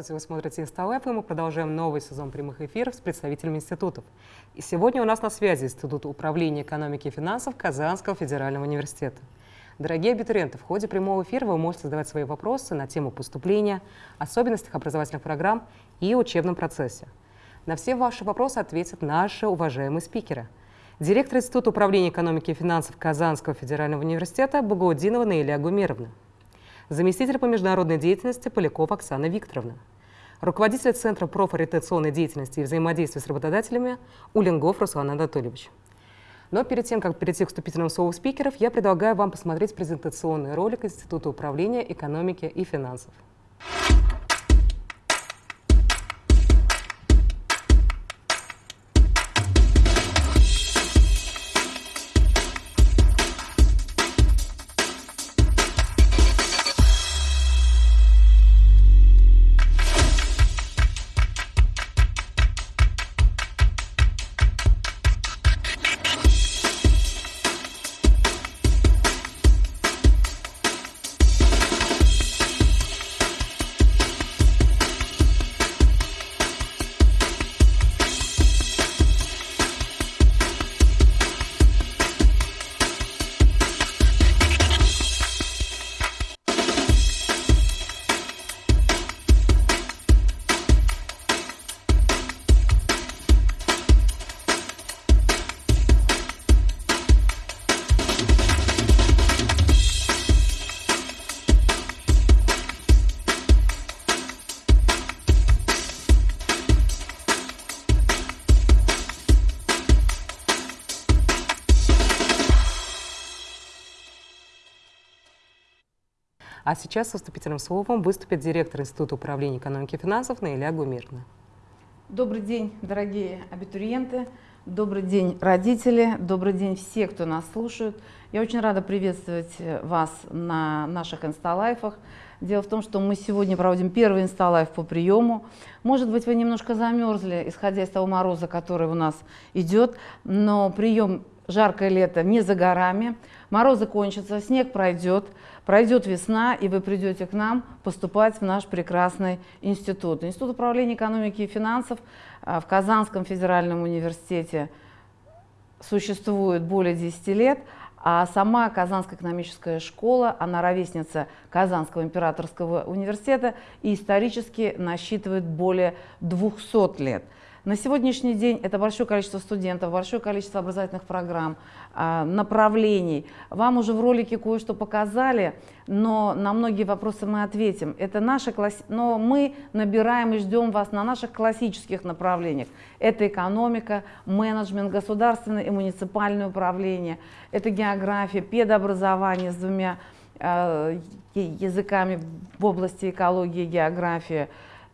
Здравствуйте, вы смотрите Инсталайф, и мы продолжаем новый сезон прямых эфиров с представителями институтов. И сегодня у нас на связи Институт управления экономики и финансов Казанского федерального университета. Дорогие абитуриенты, в ходе прямого эфира вы можете задавать свои вопросы на тему поступления, особенностях образовательных программ и учебном процессе. На все ваши вопросы ответят наши уважаемые спикеры. Директор Института управления экономики и финансов Казанского федерального университета Багаудинова Наиля Гумеровна заместитель по международной деятельности Полякова Оксана Викторовна, руководитель Центра профориентационной деятельности и взаимодействия с работодателями Улингов Руслан Анатольевич. Но перед тем, как перейти к вступительному слову спикеров, я предлагаю вам посмотреть презентационный ролик Института управления экономики и финансов. А сейчас со вступительным словом выступит директор Института управления экономики и финансов Наиля Гумирна. Добрый день, дорогие абитуриенты, добрый день, родители, добрый день все, кто нас слушает. Я очень рада приветствовать вас на наших инсталайфах. Дело в том, что мы сегодня проводим первый инсталайф по приему. Может быть, вы немножко замерзли, исходя из того мороза, который у нас идет, но прием жаркое лето не за горами. Морозы кончатся, снег пройдет, пройдет весна, и вы придете к нам поступать в наш прекрасный институт. Институт управления экономики и финансов а, в Казанском федеральном университете существует более 10 лет, а сама Казанская экономическая школа, она ровесница Казанского императорского университета и исторически насчитывает более 200 лет. На сегодняшний день это большое количество студентов, большое количество образовательных программ, а, направлений. Вам уже в ролике кое-что показали, но на многие вопросы мы ответим. Это наши класс... Но мы набираем и ждем вас на наших классических направлениях. Это экономика, менеджмент, государственное и муниципальное управление, это география, педобразование с двумя э, языками в области экологии и географии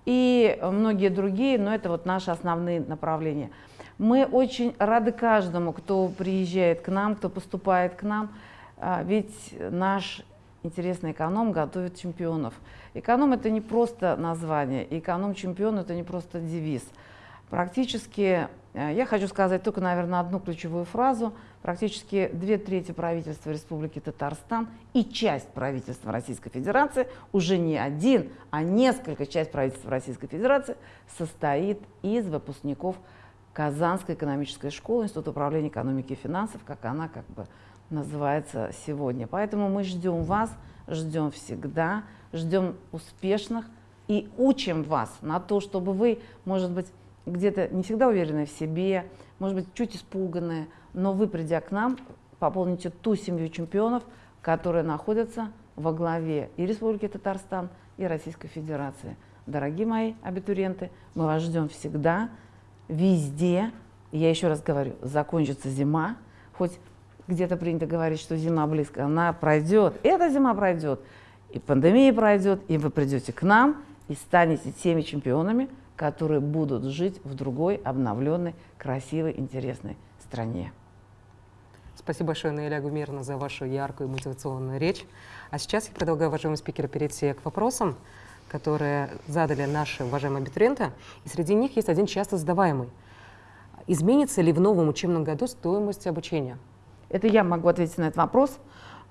и многие другие, но это вот наши основные направления. Мы очень рады каждому, кто приезжает к нам, кто поступает к нам, а, ведь наш интересный эконом готовит чемпионов. Эконом это не просто название, эконом-чемпион это не просто девиз. Практически, э, я хочу сказать только, наверное, одну ключевую фразу. Практически две трети правительства Республики Татарстан и часть правительства Российской Федерации, уже не один, а несколько часть правительства Российской Федерации состоит из выпускников Казанской экономической школы, Института управления экономики и финансов, как она как бы называется сегодня. Поэтому мы ждем вас, ждем всегда, ждем успешных и учим вас на то, чтобы вы, может быть, где-то не всегда уверенные в себе, может быть, чуть испуганные, но вы, придя к нам, пополните ту семью чемпионов, которые находятся во главе и Республики Татарстан, и Российской Федерации. Дорогие мои абитуриенты, мы вас ждем всегда, везде. Я еще раз говорю, закончится зима, хоть где-то принято говорить, что зима близко, она пройдет, эта зима пройдет, и пандемия пройдет, и вы придете к нам и станете теми чемпионами, которые будут жить в другой, обновленной, красивой, интересной стране. Спасибо большое, Наиля Гумирна, за вашу яркую мотивационную речь. А сейчас я предлагаю уважаемым спикерам перейти к вопросам, которые задали наши уважаемые абитуриенты. И среди них есть один часто задаваемый. Изменится ли в новом учебном году стоимость обучения? Это я могу ответить на этот вопрос.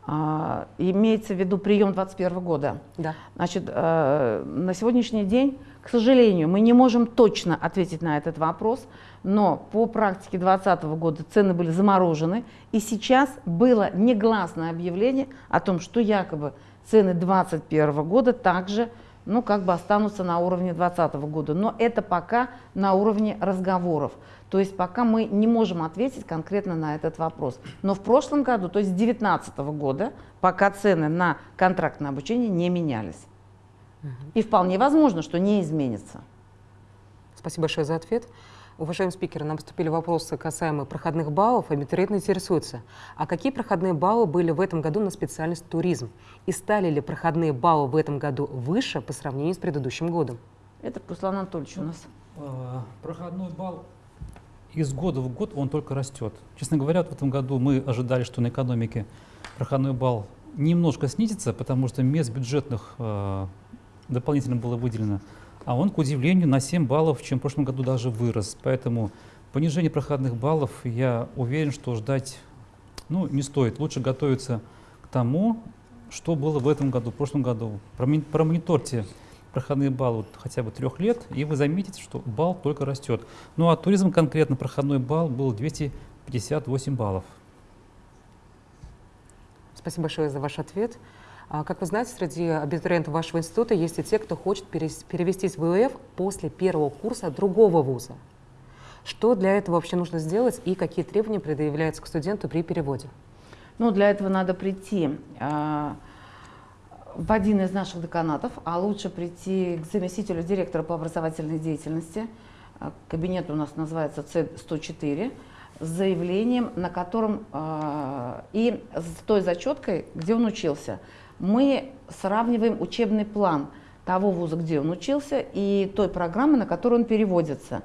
А, имеется в виду прием 2021 года. Да. Значит, э, на сегодняшний день, к сожалению, мы не можем точно ответить на этот вопрос, но по практике 2020 года цены были заморожены, и сейчас было негласное объявление о том, что якобы цены 2021 года также ну, как бы останутся на уровне 2020 года. Но это пока на уровне разговоров. То есть пока мы не можем ответить конкретно на этот вопрос. Но в прошлом году, то есть с 2019 года, пока цены на контрактное обучение не менялись. И вполне возможно, что не изменится. Спасибо большое за ответ. Уважаемый спикер, нам поступили вопросы касаемо проходных баллов. Абитуриенты интересуются, а какие проходные баллы были в этом году на специальность туризм? И стали ли проходные баллы в этом году выше по сравнению с предыдущим годом? Это Руслан Анатольевич у нас. А, проходной балл из года в год он только растет. Честно говоря, вот в этом году мы ожидали, что на экономике проходной балл немножко снизится, потому что мест бюджетных э, дополнительно было выделено, а он, к удивлению, на 7 баллов, чем в прошлом году даже вырос. Поэтому понижение проходных баллов, я уверен, что ждать ну, не стоит. Лучше готовиться к тому, что было в этом году, в прошлом году. Промониторьте проходные баллы хотя бы трех лет, и вы заметите, что балл только растет. Ну а туризм конкретно проходной балл был 258 баллов. Спасибо большое за ваш ответ. А, как вы знаете, среди абитуриентов вашего института есть и те, кто хочет перевестись в ВУФ после первого курса другого вуза. Что для этого вообще нужно сделать и какие требования предъявляются к студенту при переводе? Ну, для этого надо прийти а, в один из наших деканатов, а лучше прийти к заместителю директора по образовательной деятельности. А, кабинет у нас называется С104 с заявлением, на котором э, и с той зачеткой, где он учился. Мы сравниваем учебный план того вуза, где он учился, и той программы, на которую он переводится.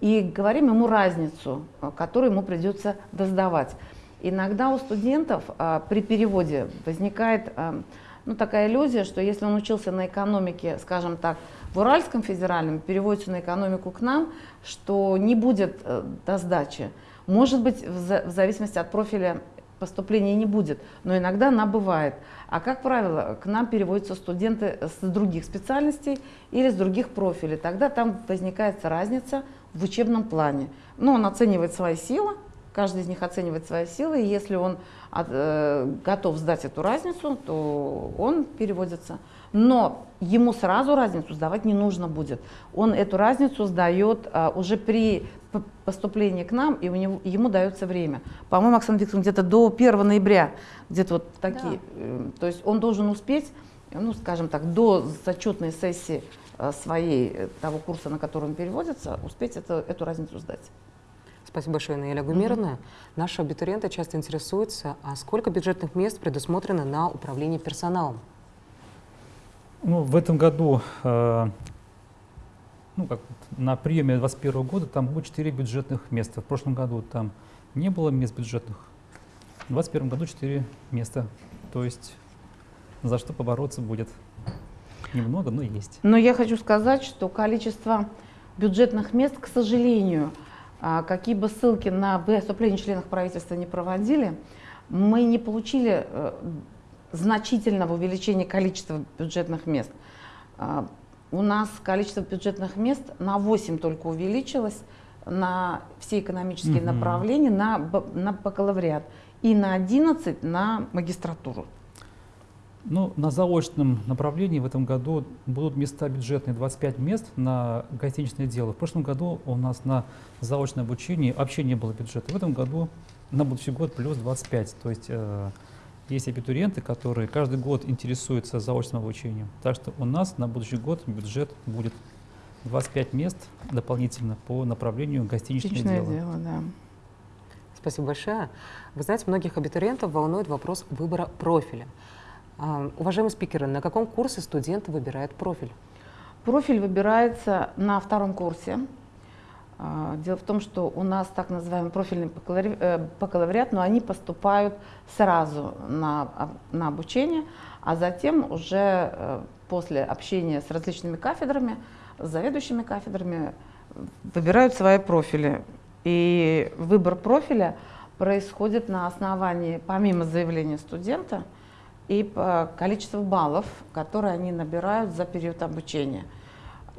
И говорим ему разницу, которую ему придется доздавать. Иногда у студентов э, при переводе возникает э, ну, такая иллюзия, что если он учился на экономике, скажем так, в Уральском федеральном, переводится на экономику к нам, что не будет э, до сдачи. Может быть, в, за, в зависимости от профиля поступления не будет, но иногда она бывает. А как правило, к нам переводятся студенты с других специальностей или с других профилей. Тогда там возникает разница в учебном плане. Ну, он оценивает свои силы, каждый из них оценивает свои силы, и если он от, э, готов сдать эту разницу, то он переводится. Но ему сразу разницу сдавать не нужно будет. Он эту разницу сдает э, уже при поступлении к нам, и у него, ему дается время. По-моему, Оксана Викторовна, где-то до 1 ноября, где-то вот такие. Да. Э, то есть он должен успеть, ну, скажем так, до зачетной сессии э, своей, э, того курса, на который он переводится, успеть это, эту разницу сдать. Спасибо большое, Наиля Гумировна. Mm -hmm. Наши абитуриенты часто интересуются, а сколько бюджетных мест предусмотрено на управление персоналом? Ну, в этом году, э, ну, как на приеме 2021 года там было 4 бюджетных места. В прошлом году там не было мест бюджетных. В 2021 году 4 места. То есть за что побороться будет немного, но есть. Но я хочу сказать, что количество бюджетных мест, к сожалению, а какие бы ссылки на выступление членов правительства не проводили, мы не получили э, значительного увеличения количества бюджетных мест. У нас количество бюджетных мест на 8 только увеличилось на все экономические угу. направления, на, на бакалавриат и на 11 на магистратуру. Ну, на заочном направлении в этом году будут места бюджетные, 25 мест на гостиничное дело. В прошлом году у нас на заочное обучение вообще не было бюджета. В этом году на будущий год плюс 25. То есть э, есть абитуриенты, которые каждый год интересуются заочным обучением. Так что у нас на будущий год бюджет будет 25 мест дополнительно по направлению гостиничное, гостиничное дело. дело да. Спасибо большое. Вы знаете, многих абитуриентов волнует вопрос выбора профиля. А, уважаемые спикеры, на каком курсе студент выбирает профиль? Профиль выбирается на втором курсе. А, дело в том, что у нас так называемый профильный э, бакалавриат, но они поступают сразу на, на обучение, а затем уже э, после общения с различными кафедрами, с заведующими кафедрами, выбирают свои профили. И выбор профиля происходит на основании, помимо заявления студента, и по количеству баллов, которые они набирают за период обучения.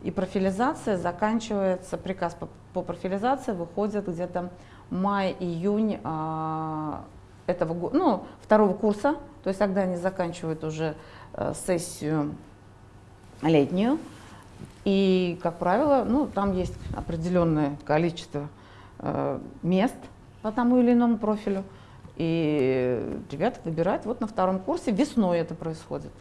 И профилизация заканчивается, приказ по, по профилизации выходит где-то май-июнь а, этого года, ну, второго курса, то есть тогда они заканчивают уже а, сессию летнюю. И, как правило, ну, там есть определенное количество э, мест по тому или иному профилю. И ребята выбирают вот на втором курсе, весной это происходит.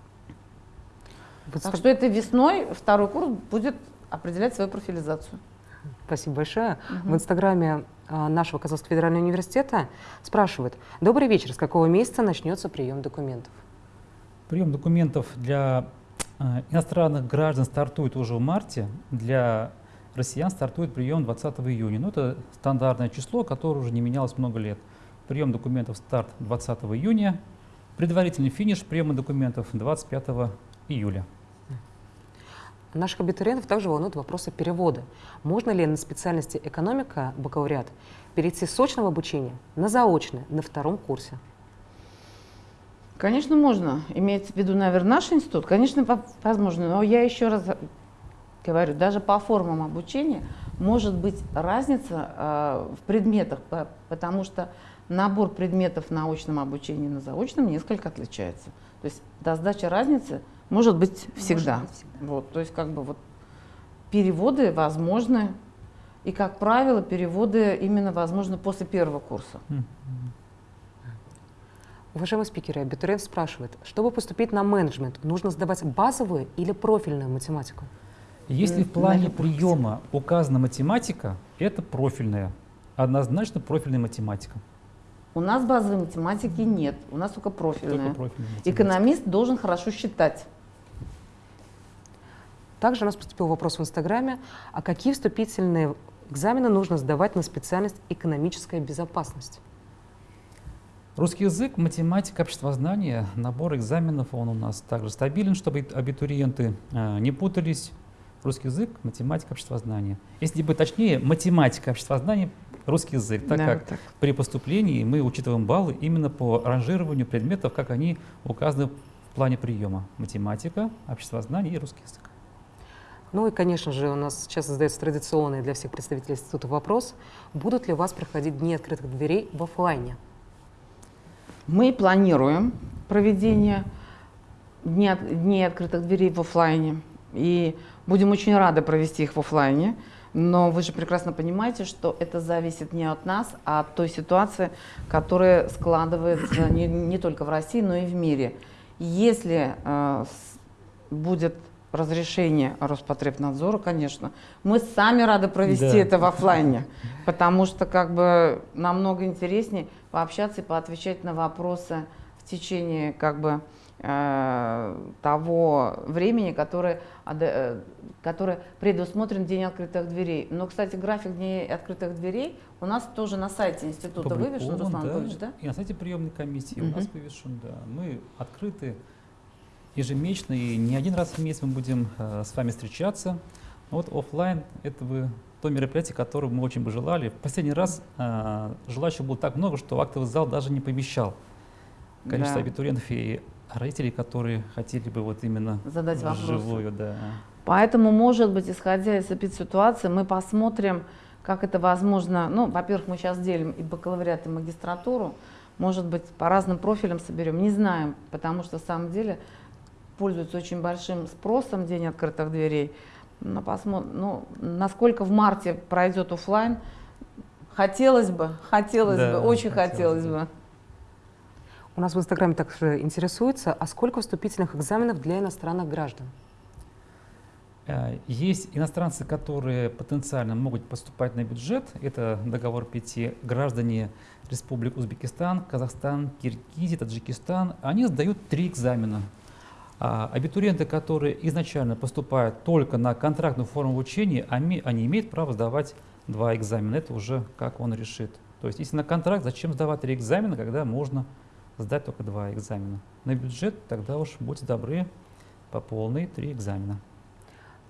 Вот так что это весной второй курс будет определять свою профилизацию. Спасибо большое. Угу. В инстаграме а, нашего Казанского федерального университета спрашивают, добрый вечер, с какого месяца начнется прием документов? Прием документов для а, иностранных граждан стартует уже в марте, для россиян стартует прием 20 июня. Ну, это стандартное число, которое уже не менялось много лет. Прием документов старт 20 июня, предварительный финиш приема документов 25 июля. Наших абитуриентов также волнуют вопросы перевода. Можно ли на специальности экономика, бакалавриат, перейти с очного обучения на заочное на втором курсе? Конечно, можно. Имеется в виду, наверное, наш институт. Конечно, возможно. Но я еще раз говорю, даже по формам обучения может быть разница э, в предметах, потому что набор предметов на очном обучении и на заочном несколько отличается. То есть до сдачи разницы может быть всегда. Может быть всегда. Вот, то есть как бы вот переводы возможны. И, как правило, переводы именно возможны после первого курса. Уважаемые спикеры, абитуриент спрашивает, чтобы поступить на менеджмент, нужно сдавать базовую или профильную математику? Если в плане приема указана математика, это профильная, однозначно профильная математика. У нас базовой математики нет, у нас только профильная. Только профильная Экономист должен хорошо считать. Также у нас поступил вопрос в Инстаграме, а какие вступительные экзамены нужно сдавать на специальность экономическая безопасность? Русский язык, математика, обществознание, набор экзаменов, он у нас также стабилен, чтобы абитуриенты э, не путались. Русский язык, математика, обществознание. Если быть точнее, математика, обществознание, русский язык, так да, как так. при поступлении мы учитываем баллы именно по ранжированию предметов, как они указаны в плане приема. Математика, обществознание и русский язык. Ну и, конечно же, у нас сейчас задается традиционный для всех представителей института вопрос, будут ли у вас проходить дни открытых дверей в офлайне? Мы планируем проведение дней, открытых дверей в офлайне. И будем очень рады провести их в офлайне. Но вы же прекрасно понимаете, что это зависит не от нас, а от той ситуации, которая складывается не, не только в России, но и в мире. Если э, будет разрешение Роспотребнадзора, конечно. Мы сами рады провести да. это в офлайне, потому что как бы намного интереснее пообщаться и поотвечать на вопросы в течение как бы э, того времени, которое, э, которое предусмотрен День открытых дверей. Но, кстати, график Дней открытых дверей у нас тоже на сайте института вывешен, Руслан да, Анатольевич, да? И на сайте приемной комиссии угу. у нас вывешен, да. Мы открыты ежемесячно, и не один раз в месяц мы будем э, с вами встречаться. Вот офлайн это бы то мероприятие, которое мы очень бы желали. В последний раз э, желающих было так много, что актовый зал даже не помещал количество да. абитуриентов и родителей, которые хотели бы вот именно задать вживую, да. Поэтому, может быть, исходя из этой ситуации, мы посмотрим, как это возможно. Ну, во-первых, мы сейчас делим и бакалавриат, и магистратуру. Может быть, по разным профилям соберем. Не знаем, потому что, на самом деле, пользуется очень большим спросом День открытых дверей. Но посмотрим, ну, насколько в марте пройдет офлайн, хотелось бы, хотелось да, бы, очень хотелось, хотелось бы. У нас в Инстаграме также интересуется, а сколько вступительных экзаменов для иностранных граждан? Э, есть иностранцы, которые потенциально могут поступать на бюджет. Это договор пяти граждане Республик Узбекистан, Казахстан, Киргизия, Таджикистан. Они сдают три экзамена а абитуриенты, которые изначально поступают только на контрактную форму обучения, они, они имеют право сдавать два экзамена. Это уже как он решит. То есть если на контракт, зачем сдавать три экзамена, когда можно сдать только два экзамена? На бюджет тогда уж будьте добры по полной три экзамена.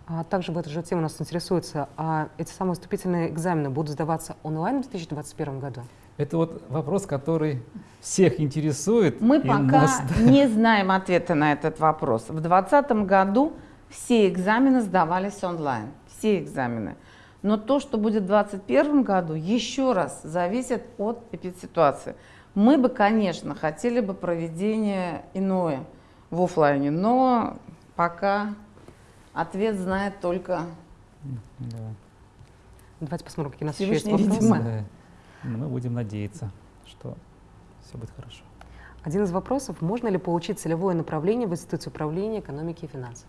А также в эту же тему нас интересуется, а эти самые вступительные экзамены будут сдаваться онлайн в 2021 году? Это вот вопрос, который всех интересует. Мы пока нас- не знаем ответа на этот вопрос. В 2020 году все экзамены сдавались онлайн. Все экзамены. Но то, что будет в 2021 году, еще раз зависит от эпидситуации. Мы бы, конечно, хотели бы проведение иное в оффлайне, но пока ответ знает только Да. Давайте посмотрим, какие у нас еще есть вопросы. видимо. Да. Мы будем надеяться, что все будет хорошо. Один из вопросов, можно ли получить целевое направление в Институте управления экономики и финансов?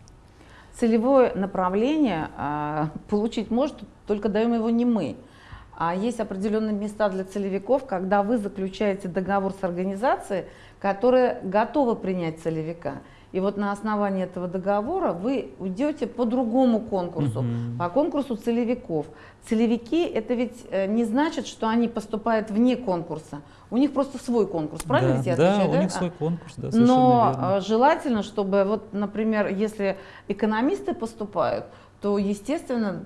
Целевое направление а, получить может, только даем его не мы. А есть определенные места для целевиков, когда вы заключаете договор с организацией, которая готова принять целевика. И вот на основании этого договора вы уйдете по другому конкурсу, Мгм. по конкурсу целевиков. Целевики это ведь э, не значит, что они поступают вне конкурса. У них просто свой конкурс, правильно да, ведь я да, отвечаю? у них А, свой конкурс, да, совершенно но верно. э, желательно, чтобы, вот, например, если экономисты поступают, то, естественно,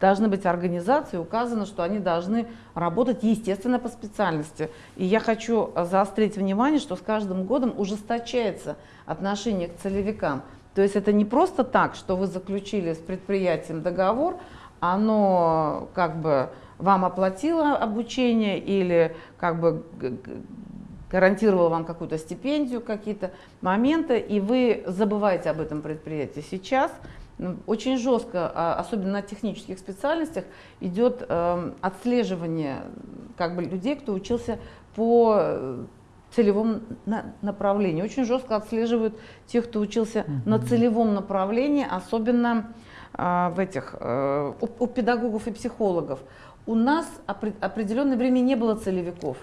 должны быть организации, указано, что они должны работать, естественно, по специальности. И я хочу э, заострить внимание, что с каждым годом ужесточается отношение к целевикам. То есть это не просто так, что вы заключили с предприятием договор, оно как бы вам оплатило обучение или как бы гарантировало вам какую-то стипендию, какие-то моменты, и вы забываете об этом предприятии. Сейчас ну, очень жестко, а, особенно на технических специальностях, идет эм, отслеживание как бы, людей, кто учился по э, целевому на- направлению. Очень жестко отслеживают тех, кто учился на Мгм. целевом направлении, особенно а, в этих, э, у, у педагогов и психологов. У нас опре- определенное время не было целевиков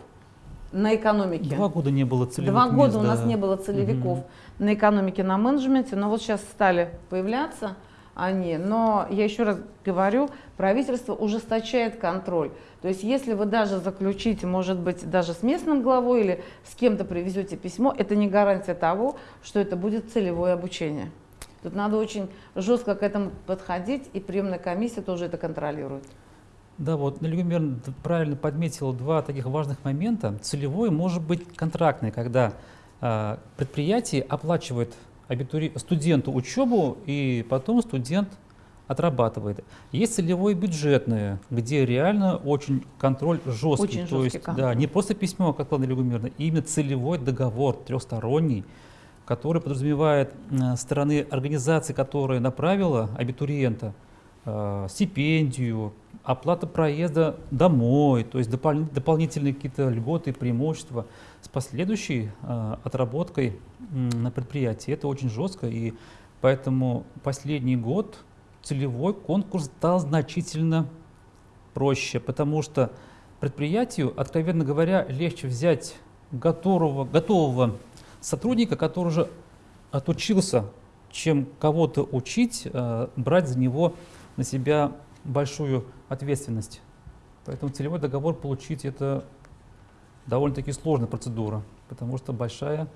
на экономике. Два года не было целевых Два года мест, у нас да. не было целевиков Мгм. на экономике, на менеджменте, но вот сейчас стали появляться они. Но я еще раз говорю, правительство ужесточает контроль. То есть если вы даже заключите, может быть, даже с местным главой или с кем-то привезете письмо, это не гарантия того, что это будет целевое обучение. Тут надо очень жестко к этому подходить, и приемная комиссия тоже это контролирует. Да, вот Юрьевна д- правильно подметила два таких важных момента. Целевой может быть контрактный, когда а, предприятие оплачивает абитури... студенту учебу, и потом студент отрабатывает. Есть целевой бюджетные, где реально очень контроль жесткий. Очень То жесткий есть, да, контроль. не просто письмо, как Ладно Ольга Юрьевна, именно целевой договор трехсторонний, который подразумевает э, стороны организации, которая направила абитуриента, э, стипендию, оплата проезда домой, то есть допол- дополнительные какие-то льготы преимущества последующей э, отработкой м, на предприятии. Это очень жестко, и поэтому последний год целевой конкурс стал значительно проще, потому что предприятию, откровенно говоря, легче взять готового, готового сотрудника, который уже отучился, чем кого-то учить, э, брать за него на себя большую ответственность. Поэтому целевой договор получить это довольно-таки сложная процедура, потому что большая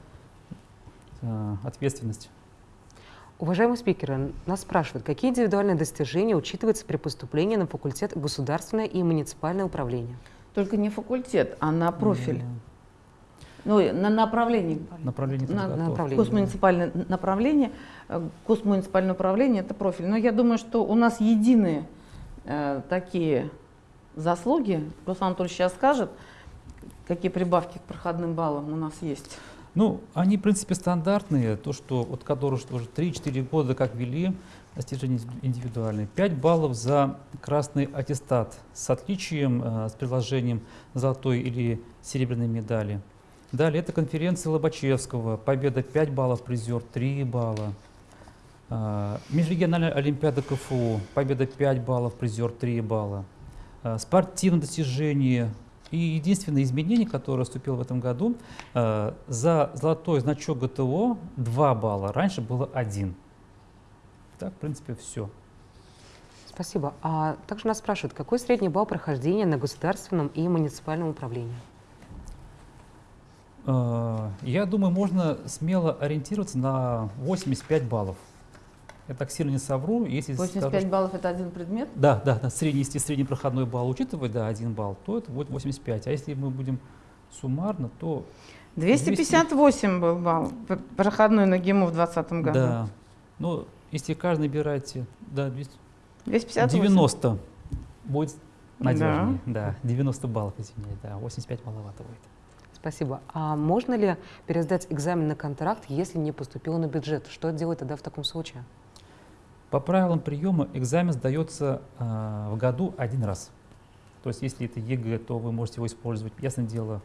э, ответственность. Уважаемые спикеры, нас спрашивают, какие индивидуальные достижения учитываются при поступлении на факультет государственное и муниципальное управление? Только не факультет, а на профиль. М, Ну, и на направление. Направление На- подготовки. направление. Госмуниципальное направление, э, госмуниципальное управление – это профиль. Но я думаю, что у нас единые э, такие заслуги. Руслан Анатольевич сейчас скажет, какие прибавки к проходным баллам у нас есть. Ну, они, в принципе, стандартные, то, что которые что уже 3-4 года как вели, достижения индивидуальные. 5 баллов за красный аттестат с отличием, э, с приложением золотой или серебряной медали. Далее это конференция Лобачевского, победа 5 баллов, призер 3 балла. А, Межрегиональная олимпиада КФУ, победа 5 баллов, призер 3 балла. А, Спортивное достижение и единственное изменение, которое вступило в этом году, э, за золотой значок ГТО 2 балла, раньше было 1. Так, в принципе, все. Спасибо. А также нас спрашивают, какой средний балл прохождения на государственном и муниципальном управлении? Э, Я думаю, можно смело ориентироваться на 85 баллов. Я так сильно не совру. Если 85 скажу, баллов это один предмет? Да, да, да, средний, если средний проходной балл учитывать, да, один балл, то это будет 85. А если мы будем суммарно, то 258 был балл проходной на ГИМО в 2020 году. Да. Ну, если каждый набираете, да, 200, 258. 90 будет надежнее. Да. 90 баллов, извиняюсь, да, 85 маловато будет. Спасибо. А можно ли пересдать экзамен на контракт, если не поступил на бюджет? Что делать тогда в таком случае? По правилам приема экзамен сдается э, в году один раз. То есть если это ЕГЭ, то вы можете его использовать, ясное дело,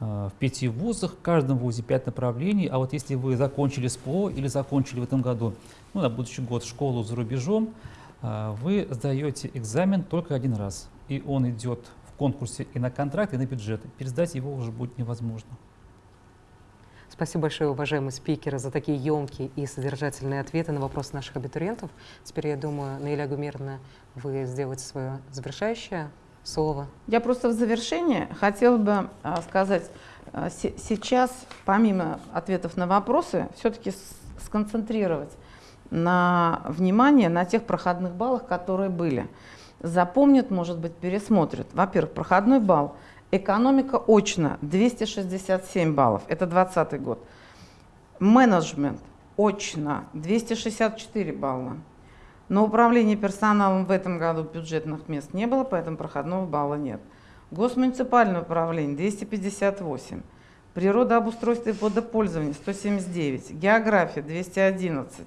э, в пяти вузах, в каждом вузе пять направлений. А вот если вы закончили СПО или закончили в этом году, ну, на будущий год школу за рубежом, э, вы сдаете экзамен только один раз. И он идет в конкурсе и на контракт, и на бюджет. Пересдать его уже будет невозможно. Спасибо большое, уважаемые спикеры, за такие емкие и содержательные ответы на вопросы наших абитуриентов. Теперь, я думаю, Наиля Гумеровна, вы сделаете свое завершающее слово. Я просто в завершение хотела бы а, сказать, а, сейчас, помимо ответов на вопросы, все-таки сконцентрировать на внимание на тех проходных баллах, которые были. Запомнят, может быть, пересмотрят. Во-первых, проходной балл – Экономика очно 267 баллов, это 2020 год. Менеджмент очно 264 балла. На управление персоналом в этом году бюджетных мест не было, поэтому проходного балла нет. Госмуниципальное управление 258. Природообустройство и водопользование 179. География 211.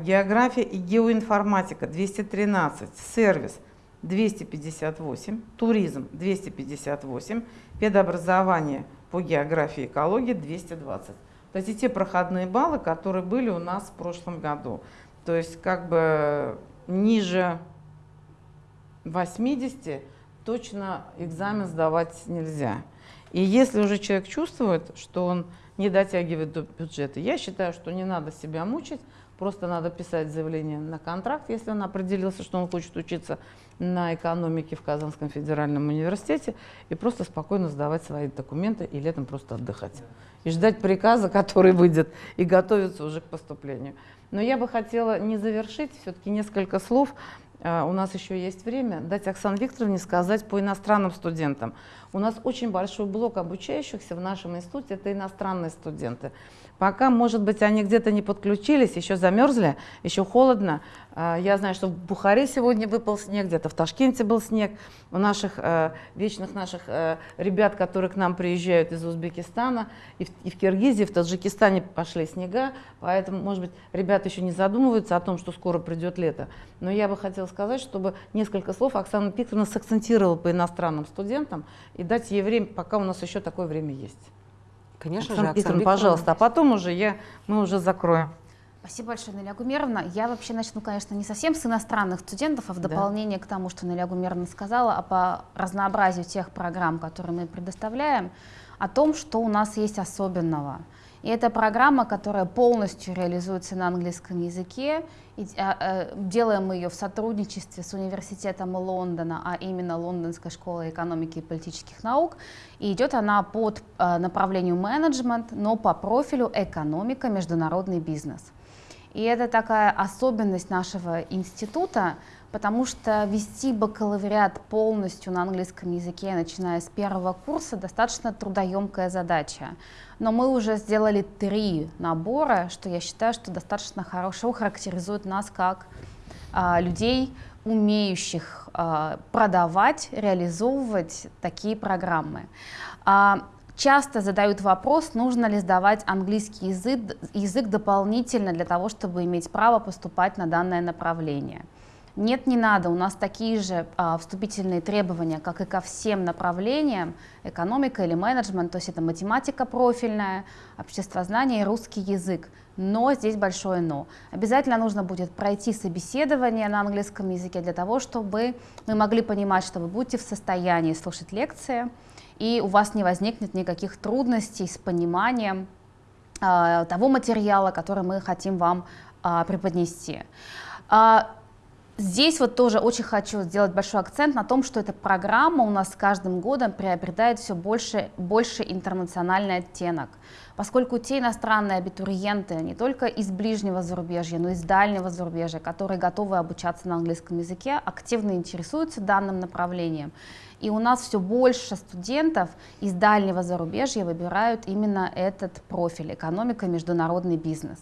География и геоинформатика 213. Сервис – 258, туризм 258, педобразование по географии и экологии 220. То есть те проходные баллы, которые были у нас в прошлом году. То есть как бы ниже 80 точно экзамен сдавать нельзя. И если уже человек чувствует, что он не дотягивает до бюджета, я считаю, что не надо себя мучить, просто надо писать заявление на контракт, если он определился, что он хочет учиться на экономике в Казанском федеральном университете и просто спокойно сдавать свои документы и летом просто отдыхать. И ждать приказа, который выйдет, и готовиться уже к поступлению. Но я бы хотела не завершить, все-таки несколько слов, а, у нас еще есть время, дать Оксане Викторовне сказать по иностранным студентам. У нас очень большой блок обучающихся в нашем институте, это иностранные студенты. Пока, может быть, они где-то не подключились, еще замерзли, еще холодно. А, я знаю, что в Бухаре сегодня выпал снег, где-то в Ташкенте был снег. У наших э, вечных наших э, ребят, которые к нам приезжают из Узбекистана, и в, и в Киргизии, в Таджикистане пошли снега, поэтому, может быть, ребята еще не задумываются о том, что скоро придет лето. Но я бы хотела сказать, чтобы несколько слов Оксана Викторовна сакцентировала по иностранным студентам и дать ей время, пока у нас еще такое время есть. Конечно Оксана же, Оксана Викторовна, пожалуйста, а потом уже я, мы уже закроем. Спасибо большое, Наля Гумеровна. Я вообще начну, конечно, не совсем с иностранных студентов, а в дополнение да. к тому, что Наля Гумеровна сказала, а по разнообразию тех программ, которые мы предоставляем, о том, что у нас есть особенного. И это программа, которая полностью реализуется на английском языке. И, а, а, делаем мы ее в сотрудничестве с университетом Лондона, а именно Лондонской школой экономики и политических наук. И идет она под а, направлению менеджмент, но по профилю экономика, международный бизнес. И это такая особенность нашего института, потому что вести бакалавриат полностью на английском языке, начиная с первого курса, достаточно трудоемкая задача. Но мы уже сделали три набора, что я считаю, что достаточно хорошо характеризует нас как а, людей, умеющих а, продавать, реализовывать такие программы. А, часто задают вопрос, нужно ли сдавать английский язык, язык дополнительно для того, чтобы иметь право поступать на данное направление. Нет, не надо. У нас такие же а, вступительные требования, как и ко всем направлениям, экономика или менеджмент, то есть это математика профильная, обществознание и русский язык. Но здесь большое но. Обязательно нужно будет пройти собеседование на английском языке для того, чтобы мы могли понимать, что вы будете в состоянии слушать лекции, и у вас не возникнет никаких трудностей с пониманием э, того материала, который мы хотим вам э, преподнести. Э, Здесь вот тоже очень хочу сделать большой акцент на том, что эта программа у нас с каждым годом приобретает все больше, больше интернациональный оттенок, поскольку те иностранные абитуриенты не только из ближнего зарубежья, но и из дальнего зарубежья, которые готовы обучаться на английском языке, активно интересуются данным направлением. И у нас все больше студентов из дальнего зарубежья выбирают именно этот профиль – экономика, международный бизнес.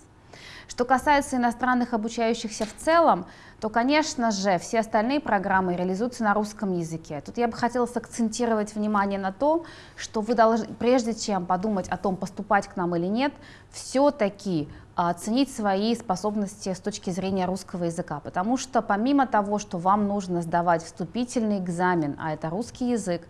Что касается иностранных обучающихся в целом, то, конечно же, все остальные программы реализуются на русском языке. Тут я бы хотела сакцентировать внимание на том, что вы должны, прежде чем подумать о том, поступать к нам или нет, все-таки оценить свои способности с точки зрения русского языка, потому что помимо того, что вам нужно сдавать вступительный экзамен, а это русский язык,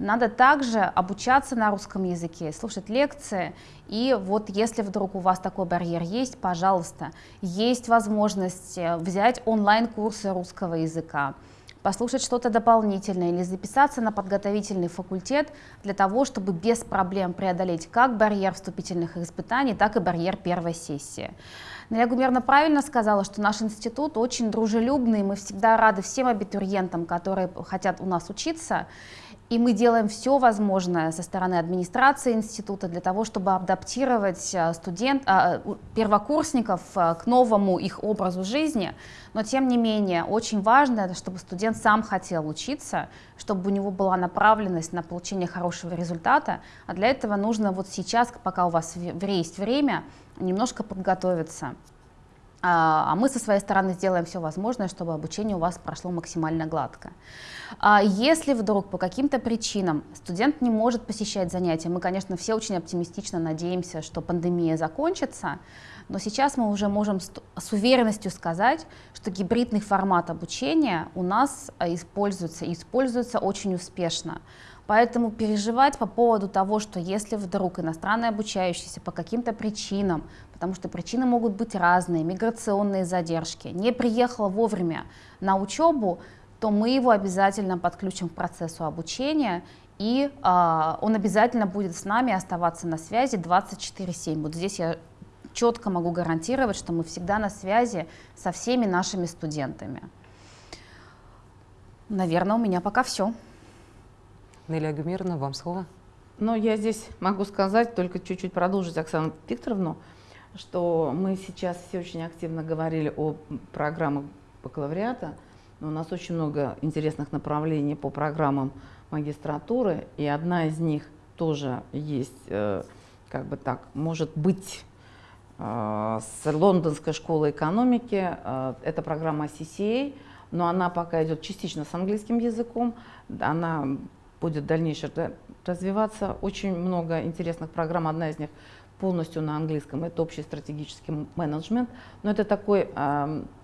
надо также обучаться на русском языке, слушать лекции. И вот если вдруг у вас такой барьер есть, пожалуйста, есть возможность э, взять онлайн-курсы русского языка, послушать что-то дополнительное или записаться на подготовительный факультет для того, чтобы без проблем преодолеть как барьер вступительных испытаний, так и барьер первой сессии. Наля Гумерна правильно сказала, что наш институт очень дружелюбный, мы всегда рады всем абитуриентам, которые хотят у нас учиться. И мы делаем все возможное со стороны администрации института для того, чтобы адаптировать э, студент, а, первокурсников э, к новому их образу жизни. Но тем не менее, очень важно, чтобы студент сам хотел учиться, чтобы у него была направленность на получение хорошего результата. А для этого нужно вот сейчас, пока у вас есть время, немножко подготовиться. А, а мы со своей стороны сделаем все возможное, чтобы обучение у вас прошло максимально гладко. А если вдруг по каким-то причинам студент не может посещать занятия, мы, конечно, все очень оптимистично надеемся, что пандемия закончится, но сейчас мы уже можем с уверенностью сказать, что гибридный формат обучения у нас а, используется и используется очень успешно. Поэтому переживать по поводу того, что если вдруг иностранный обучающийся по каким-то причинам, потому что причины могут быть разные, миграционные задержки, не приехал вовремя на учебу, то мы его обязательно подключим к процессу обучения, и э, он обязательно будет с нами оставаться на связи 24-7. Вот здесь я четко могу гарантировать, что мы всегда на связи со всеми нашими студентами. Наверное, у меня пока все. Нелли Агумировна, вам слово. Ну, я здесь могу сказать, только чуть-чуть продолжить Оксану Викторовну, что мы сейчас все очень активно говорили о программах бакалавриата, но у нас очень много интересных направлений по программам магистратуры, и одна из них тоже есть, э, как бы так, может быть, э, с Лондонской школы экономики. Э, это программа CCA, но она пока идет частично с английским языком. Она будет дальнейше развиваться. Очень много интересных программ. Одна из них полностью на английском. Это общий стратегический менеджмент. Но это такой,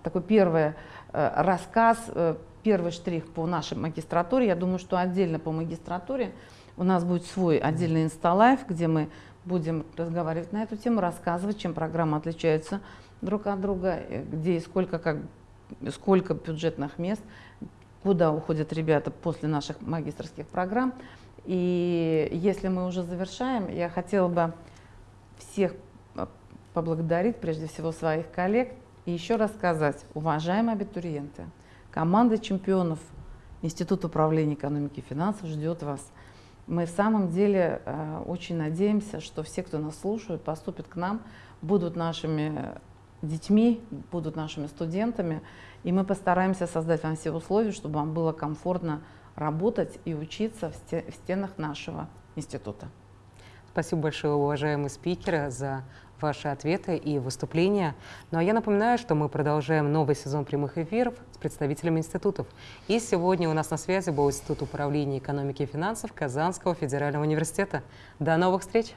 такой первый э, рассказ, э, первый штрих по нашей магистратуре. Я думаю, что отдельно по магистратуре у нас будет свой отдельный инсталайф, где мы будем разговаривать на эту тему, рассказывать, чем программы отличаются друг от друга, э, где и сколько, как, сколько бюджетных мест, куда уходят ребята после наших магистрских программ. И если мы уже завершаем, я хотела бы всех а, поблагодарить, прежде всего своих коллег, и еще раз сказать, уважаемые абитуриенты, команда чемпионов Института управления экономики и финансов ждет вас. Мы в самом деле э, очень надеемся, что все, кто нас слушают, поступят к нам, будут нашими детьми, будут нашими студентами, и мы постараемся создать вам все условия, чтобы вам было комфортно работать и учиться в стенах нашего института. Спасибо большое, уважаемые спикеры, за ваши ответы и выступления. Ну а я напоминаю, что мы продолжаем новый сезон прямых эфиров с представителями институтов. И сегодня у нас на связи был Институт управления экономики и финансов Казанского федерального университета. До новых встреч!